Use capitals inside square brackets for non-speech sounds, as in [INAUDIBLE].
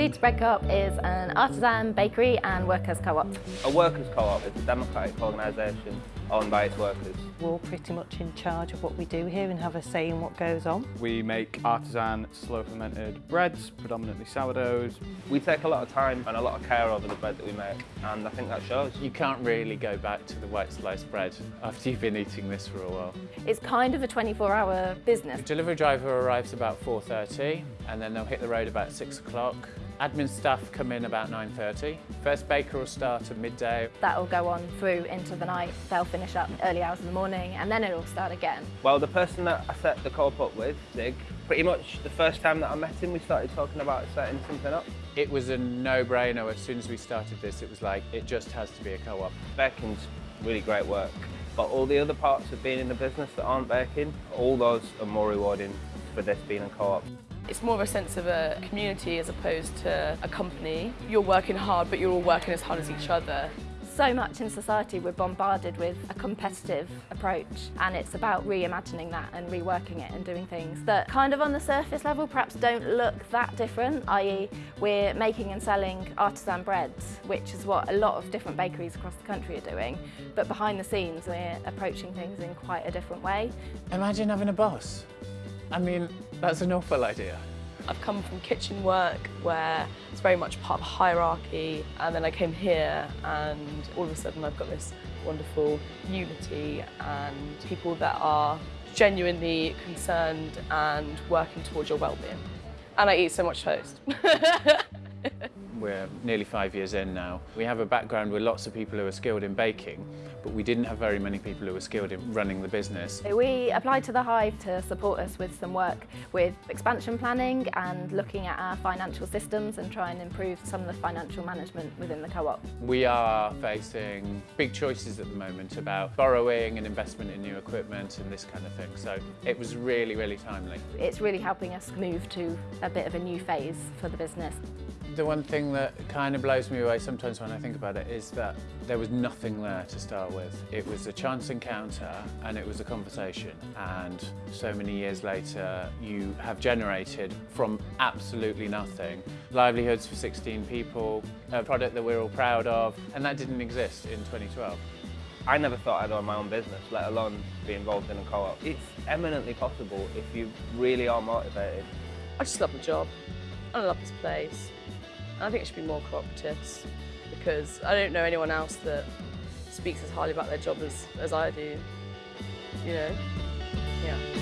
Leeds Bread Co-op is an artisan bakery and workers co-op. A workers co-op is a democratic organisation owned by its workers. We're all pretty much in charge of what we do here and have a say in what goes on. We make artisan slow fermented breads, predominantly sourdoughs. We take a lot of time and a lot of care over the bread that we make and I think that shows. You can't really go back to the white sliced bread after you've been eating this for a while. It's kind of a 24-hour business. The delivery driver arrives about 4.30 and then they'll hit the road about 6 o'clock. Admin staff come in about 9.30. First baker will start at midday. That'll go on through into the night. They'll finish up early hours in the morning and then it'll start again. Well, the person that I set the co-op up with, Zig, pretty much the first time that I met him, we started talking about setting something up. It was a no-brainer. As soon as we started this, it was like, it just has to be a co-op. Baking's really great work, but all the other parts of being in the business that aren't baking, all those are more rewarding for this being a co-op. It's more of a sense of a community as opposed to a company. You're working hard, but you're all working as hard as each other. So much in society we're bombarded with a competitive approach and it's about reimagining that and reworking it and doing things that kind of on the surface level perhaps don't look that different, i.e. we're making and selling artisan breads, which is what a lot of different bakeries across the country are doing, but behind the scenes we're approaching things in quite a different way. Imagine having a boss I mean, that's an awful idea. I've come from kitchen work where it's very much part of a hierarchy and then I came here and all of a sudden I've got this wonderful unity and people that are genuinely concerned and working towards your well-being. And I eat so much toast. [LAUGHS] We're nearly five years in now. We have a background with lots of people who are skilled in baking, but we didn't have very many people who were skilled in running the business. We applied to the Hive to support us with some work with expansion planning and looking at our financial systems and try and improve some of the financial management within the co-op. We are facing big choices at the moment about borrowing and investment in new equipment and this kind of thing. So it was really, really timely. It's really helping us move to a bit of a new phase for the business. The one thing that kind of blows me away sometimes when I think about it is that there was nothing there to start with. It was a chance encounter and it was a conversation and so many years later you have generated from absolutely nothing livelihoods for 16 people, a product that we're all proud of and that didn't exist in 2012. I never thought I'd own my own business, let alone be involved in a co-op. It's eminently possible if you really are motivated. I just love the job. I love this place. I think it should be more cooperatives because I don't know anyone else that speaks as highly about their job as, as I do, you know, yeah.